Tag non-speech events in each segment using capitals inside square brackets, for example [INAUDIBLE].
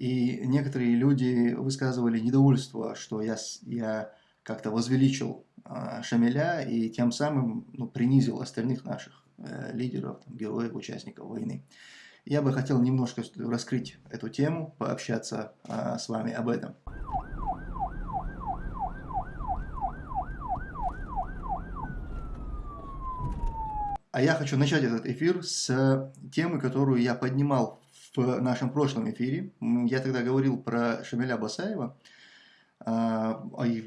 И некоторые люди высказывали недовольство, что я, я как-то возвеличил э, Шамиля и тем самым ну, принизил остальных наших э, лидеров, там, героев, участников войны. Я бы хотел немножко раскрыть эту тему, пообщаться э, с вами об этом. А я хочу начать этот эфир с темы, которую я поднимал в нашем прошлом эфире. Я тогда говорил про Шамиля Басаева, а,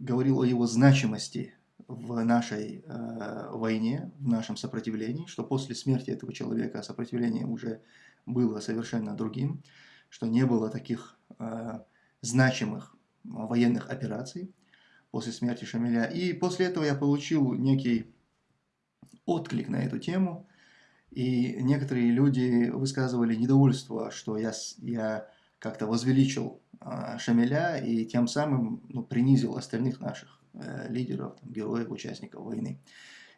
говорил о его значимости в нашей э, войне, в нашем сопротивлении, что после смерти этого человека сопротивление уже было совершенно другим, что не было таких э, значимых военных операций после смерти Шамиля. И после этого я получил некий отклик на эту тему, и некоторые люди высказывали недовольство, что я, я как-то возвеличил э, Шамиля и тем самым ну, принизил остальных наших э, лидеров, там, героев, участников войны.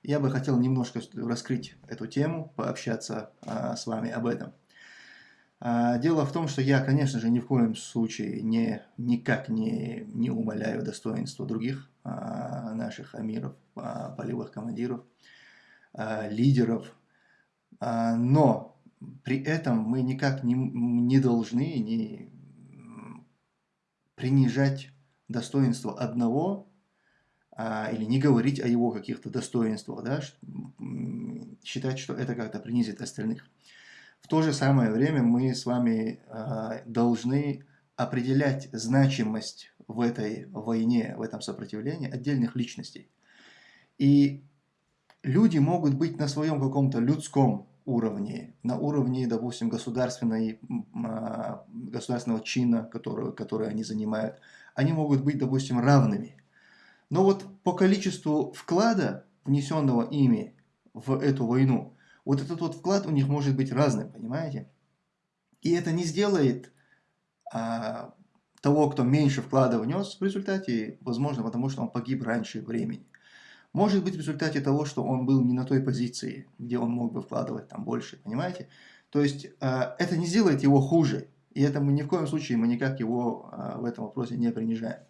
Я бы хотел немножко раскрыть эту тему, пообщаться э, с вами об этом. А, дело в том, что я, конечно же, ни в коем случае не, никак не, не умоляю достоинства других а, наших амиров, а, полевых командиров, а, лидеров, а, но при этом мы никак не, не должны не принижать достоинство одного а, или не говорить о его каких-то достоинствах, да, считать, что это как-то принизит остальных. В то же самое время мы с вами э, должны определять значимость в этой войне, в этом сопротивлении отдельных личностей. И люди могут быть на своем каком-то людском уровне, на уровне, допустим, государственной, э, государственного чина, который, который они занимают. Они могут быть, допустим, равными. Но вот по количеству вклада, внесенного ими в эту войну, вот этот вот вклад у них может быть разным, понимаете? И это не сделает а, того, кто меньше вклада внес в результате, возможно, потому что он погиб раньше времени. Может быть в результате того, что он был не на той позиции, где он мог бы вкладывать там больше, понимаете? То есть а, это не сделает его хуже, и это мы ни в коем случае мы никак его а, в этом вопросе не принижаем.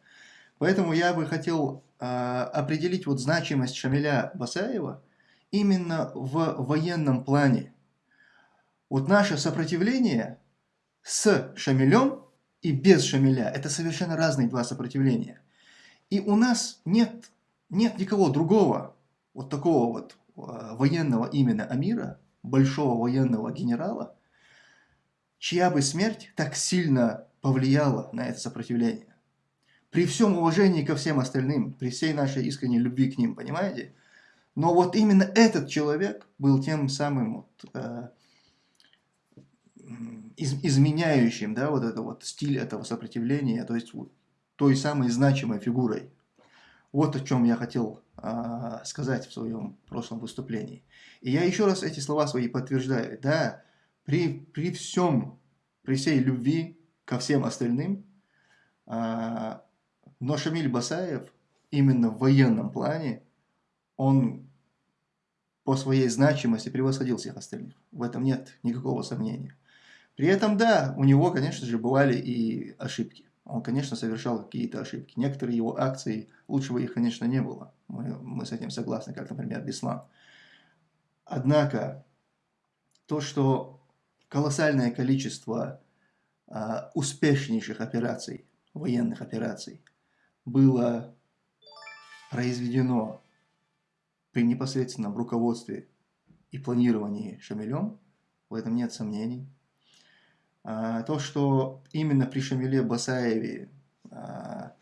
Поэтому я бы хотел а, определить вот значимость Шамиля Басаева – именно в военном плане. Вот наше сопротивление с Шамилем и без Шамиля – это совершенно разные два сопротивления. И у нас нет, нет никого другого, вот такого вот э, военного именно Амира, большого военного генерала, чья бы смерть так сильно повлияла на это сопротивление. При всем уважении ко всем остальным, при всей нашей искренней любви к ним, понимаете? Но вот именно этот человек был тем самым вот, э, из, изменяющим да, вот это вот стиль этого сопротивления, то есть той самой значимой фигурой. Вот о чем я хотел э, сказать в своем прошлом выступлении. И я еще раз эти слова свои подтверждаю. Да, при, при всем, при всей любви ко всем остальным, э, но Шамиль Басаев именно в военном плане, он по своей значимости превосходил всех остальных. В этом нет никакого сомнения. При этом, да, у него, конечно же, бывали и ошибки. Он, конечно, совершал какие-то ошибки. Некоторые его акции, лучше бы их, конечно, не было. Мы, мы с этим согласны, как, например, Беслан. Однако, то, что колоссальное количество а, успешнейших операций, военных операций, было произведено при непосредственном руководстве и планировании Шамилем, в этом нет сомнений. А, то, что именно при Шамиле Басаеве а,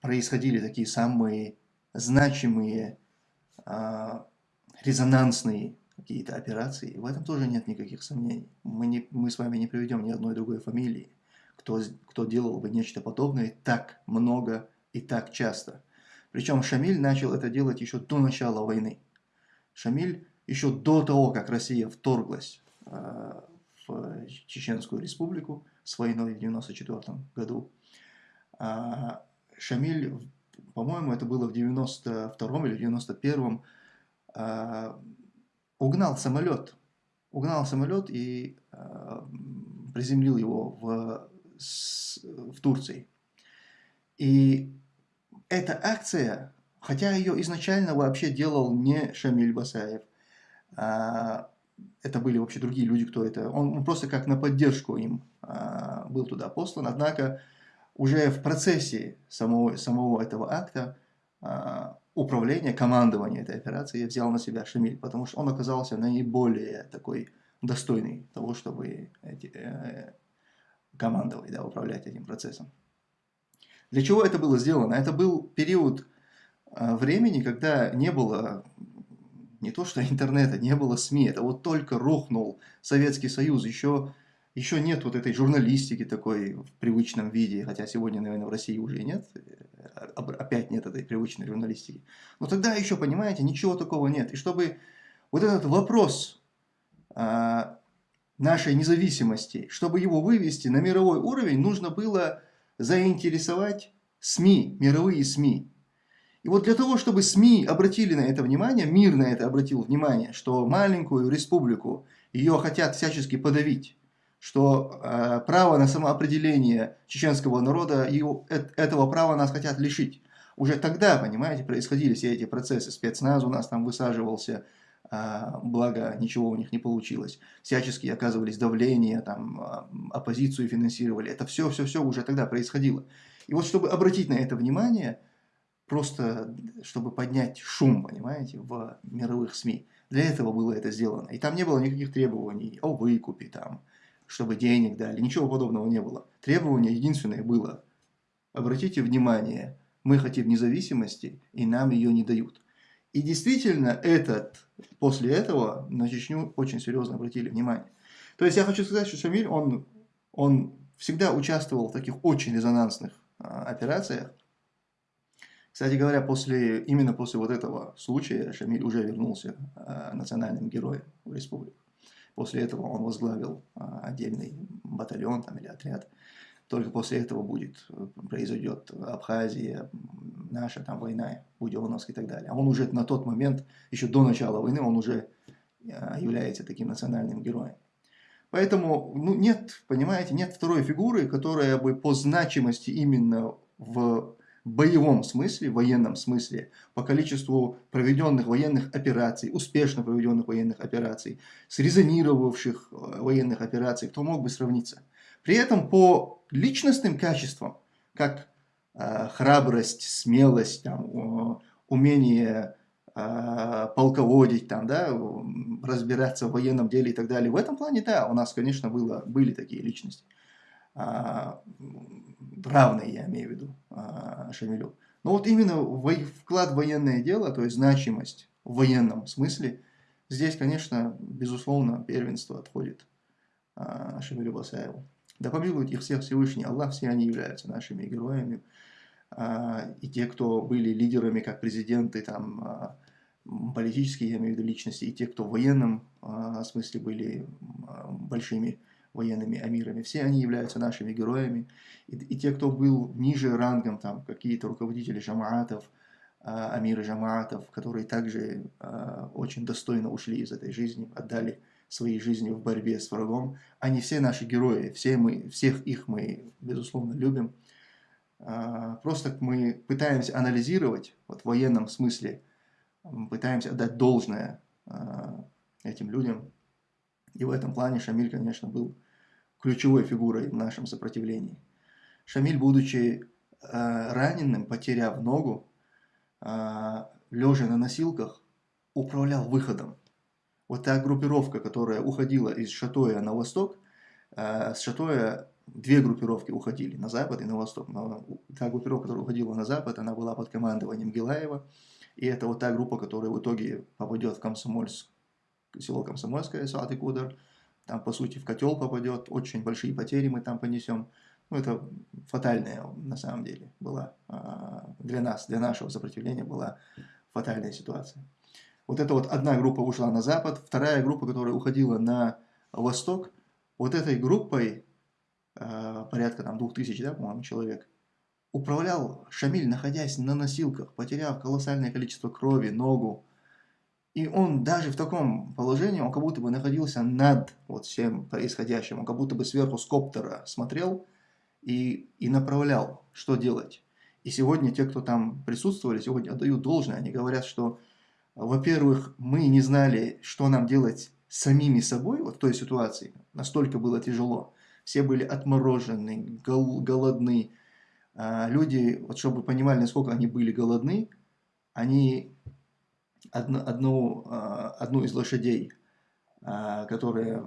происходили такие самые значимые, а, резонансные какие-то операции, в этом тоже нет никаких сомнений. Мы, не, мы с вами не приведем ни одной другой фамилии, кто, кто делал бы нечто подобное так много и так часто. Причем Шамиль начал это делать еще до начала войны. Шамиль еще до того, как Россия вторглась в Чеченскую республику с войной в 1994 году, э, Шамиль, по-моему, это было в 92 или 91 э, угнал самолет. Угнал самолет и приземлил его в в Турции. И эта акция, хотя ее изначально вообще делал не Шамиль Басаев, а это были вообще другие люди, кто это, он, он просто как на поддержку им а, был туда послан, однако уже в процессе самого, самого этого акта а, управление, командование этой операции взял на себя Шамиль, потому что он оказался наиболее такой достойный того, чтобы эти, э, командовать, да, управлять этим процессом. Для чего это было сделано? Это был период э, времени, когда не было не то что [LAUGHS] интернета, не было СМИ, это вот только рухнул Советский Союз, еще, еще нет вот этой журналистики такой в привычном виде, хотя сегодня, наверное, в России уже нет, э, опять нет этой привычной журналистики. Но тогда еще, понимаете, ничего такого нет. И чтобы вот этот вопрос а, нашей независимости, чтобы его вывести на мировой уровень, нужно было заинтересовать СМИ, мировые СМИ. И вот для того, чтобы СМИ обратили на это внимание, мир на это обратил внимание, что маленькую республику ее хотят всячески подавить, что э, право на самоопределение чеченского народа, его, э, этого права нас хотят лишить. Уже тогда, понимаете, происходили все эти процессы. Спецназ у нас там высаживался, э, благо ничего у них не получилось. Всячески оказывались давления, там, э, оппозицию финансировали. Это все-все-все уже тогда происходило. И вот чтобы обратить на это внимание – просто чтобы поднять шум, понимаете, в мировых СМИ. Для этого было это сделано. И там не было никаких требований о выкупе, там, чтобы денег дали, ничего подобного не было. Требование единственное было, обратите внимание, мы хотим независимости, и нам ее не дают. И действительно, этот, после этого на Чечню очень серьезно обратили внимание. То есть я хочу сказать, что Шамиль, он, он всегда участвовал в таких очень резонансных а, операциях, кстати говоря, после, именно после вот этого случая Шамиль уже вернулся э, национальным героем в республику. После этого он возглавил э, отдельный батальон там, или отряд. Только после этого будет, произойдет Абхазия, наша там война, Буденовск и так далее. А он уже на тот момент, еще до начала войны, он уже э, является таким национальным героем. Поэтому ну, нет, понимаете, нет второй фигуры, которая бы по значимости именно в боевом смысле, военном смысле, по количеству проведенных военных операций, успешно проведенных военных операций, срезонировавших э, военных операций, кто мог бы сравниться. При этом по личностным качествам, как э, храбрость, смелость, там, умение э, полководить, там, да, разбираться в военном деле и так далее, в этом плане, да, у нас, конечно, было, были такие личности. А, равные, я имею в виду, а, Шамилю. Но вот именно вклад в военное дело, то есть значимость в военном смысле, здесь, конечно, безусловно, первенство отходит а, Шамилю Басаеву. Да помилует их всех Всевышний Аллах, все они являются нашими героями. И те, кто были лидерами, как президенты, там, политические, я имею в виду личности, и те, кто в военном смысле были большими военными амирами. Все они являются нашими героями. И, и те, кто был ниже рангом, там какие-то руководители жамаатов, а, амиры жамаатов, которые также а, очень достойно ушли из этой жизни, отдали свои жизни в борьбе с врагом. Они все наши герои, все мы, всех их мы, безусловно, любим. А, просто мы пытаемся анализировать, вот в военном смысле, пытаемся отдать должное этим людям, и в этом плане Шамиль, конечно, был ключевой фигурой в нашем сопротивлении. Шамиль, будучи э, раненым, потеряв ногу, э, лежа на носилках, управлял выходом. Вот та группировка, которая уходила из Шатоя на восток, э, с Шатоя две группировки уходили, на запад и на восток. Но та группировка, которая уходила на запад, она была под командованием Гилаева. И это вот та группа, которая в итоге попадет в Комсомольск село Комсомольское, Сад и Кудр, там, по сути, в котел попадет, очень большие потери мы там понесем. Ну, это фатальная, на самом деле, была а, для нас, для нашего сопротивления была фатальная ситуация. Вот эта вот одна группа ушла на запад, вторая группа, которая уходила на восток, вот этой группой, а, порядка там двух тысяч, да, по-моему, человек, управлял Шамиль, находясь на носилках, потеряв колоссальное количество крови, ногу, и он даже в таком положении, он как будто бы находился над вот всем происходящим, он как будто бы сверху с коптера смотрел и, и направлял, что делать. И сегодня те, кто там присутствовали, сегодня отдают должное. Они говорят, что, во-первых, мы не знали, что нам делать самими собой вот в той ситуации. Настолько было тяжело. Все были отморожены, гол голодны. А люди, вот чтобы понимали, насколько они были голодны, они одну, а, одну из лошадей, а, которая,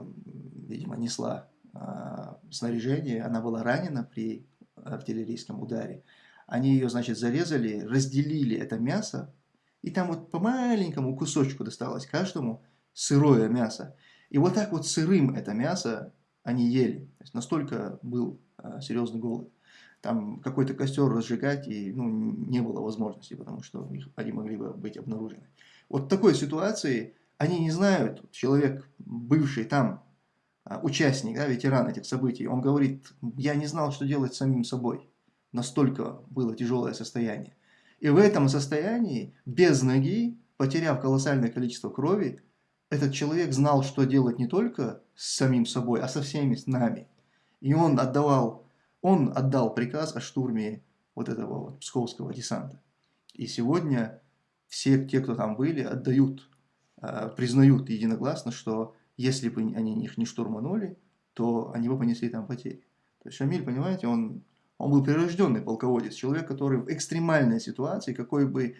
видимо, несла а, снаряжение, она была ранена при артиллерийском ударе. Они ее, значит, зарезали, разделили это мясо, и там вот по маленькому кусочку досталось каждому сырое мясо. И вот так вот сырым это мясо они ели. То есть настолько был серьезный голод. Там какой-то костер разжигать и ну, не было возможности, потому что их, они могли бы быть обнаружены. Вот такой ситуации они не знают, человек, бывший там, а, участник, да, ветеран этих событий, он говорит, я не знал, что делать самим собой. Настолько было тяжелое состояние. И в этом состоянии, без ноги, потеряв колоссальное количество крови, этот человек знал, что делать не только с самим собой, а со всеми с нами. И он отдавал, он отдал приказ о штурме вот этого вот псковского десанта. И сегодня все те, кто там были, отдают, а, признают единогласно, что если бы они их не штурманули, то они бы понесли там потери. То есть Шамиль, понимаете, он, он был прирожденный полководец, человек, который в экстремальной ситуации, какой бы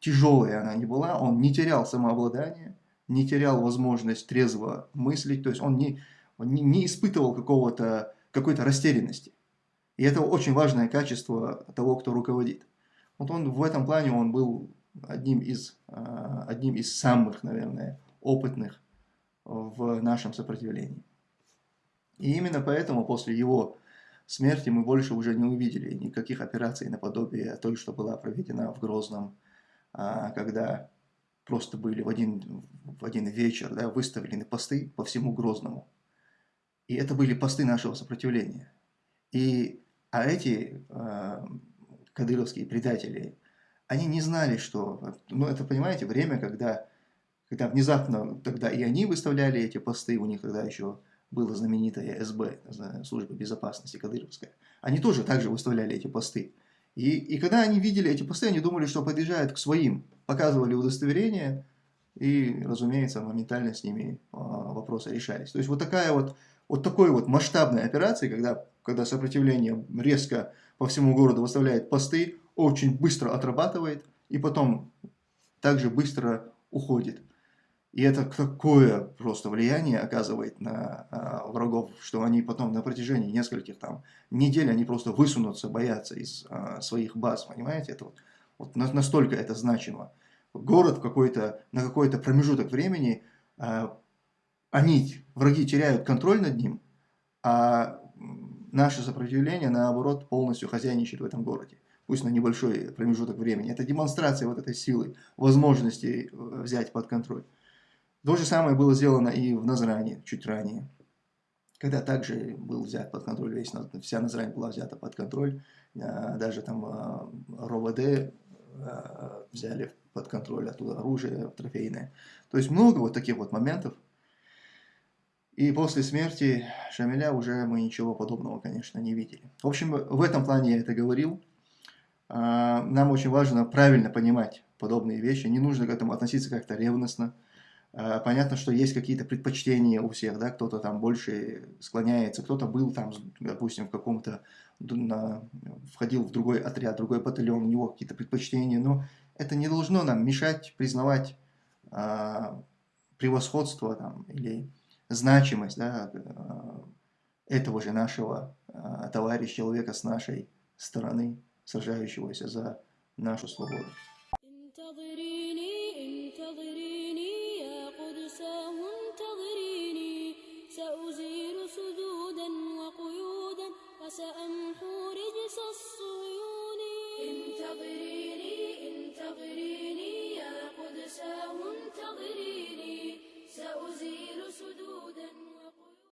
тяжелой она ни была, он не терял самообладание, не терял возможность трезво мыслить, то есть он не, он не, не испытывал какого-то какой-то растерянности. И это очень важное качество того, кто руководит. Вот он в этом плане он был одним из, а, одним из самых, наверное, опытных в нашем сопротивлении. И именно поэтому после его смерти мы больше уже не увидели никаких операций наподобие той, что была проведена в Грозном, а, когда просто были в один, в один вечер да, выставлены посты по всему Грозному. И это были посты нашего сопротивления. И, а эти э, кадыровские предатели, они не знали, что... Ну, это, понимаете, время, когда когда внезапно тогда и они выставляли эти посты, у них тогда еще было знаменитое СБ, служба безопасности Кадыровская, они тоже также выставляли эти посты. И, и когда они видели эти посты, они думали, что подъезжают к своим, показывали удостоверение, и, разумеется, моментально с ними а, вопросы решались. То есть вот такая вот, вот такой вот масштабная операция, когда, когда сопротивление резко по всему городу выставляет посты, очень быстро отрабатывает, и потом также быстро уходит. И это такое просто влияние оказывает на а, врагов, что они потом на протяжении нескольких там недель, они просто высунутся, боятся из а, своих баз, понимаете? Это вот, вот настолько это значимо. Город какой-то, на какой-то промежуток времени, а, они, враги теряют контроль над ним, а наше сопротивление, наоборот, полностью хозяйничает в этом городе. Пусть на небольшой промежуток времени. Это демонстрация вот этой силы, возможности э, взять под контроль. То же самое было сделано и в Назране чуть ранее, когда также был взят под контроль, весь, вся Назрань была взята под контроль, а, даже там а, РОВД взяли под контроль оттуда оружие трофейное. То есть много вот таких вот моментов. И после смерти Шамиля уже мы ничего подобного, конечно, не видели. В общем, в этом плане я это говорил. Нам очень важно правильно понимать подобные вещи. Не нужно к этому относиться как-то ревностно. Э, понятно, что есть какие-то предпочтения у всех, да, кто-то там больше склоняется, кто-то был там, допустим, в каком-то, входил в другой отряд, другой батальон, у него какие-то предпочтения, но это не должно нам мешать признавать а, превосходство там, или значимость да, э, этого же нашего а, товарища, человека с нашей стороны, сражающегося за нашу свободу.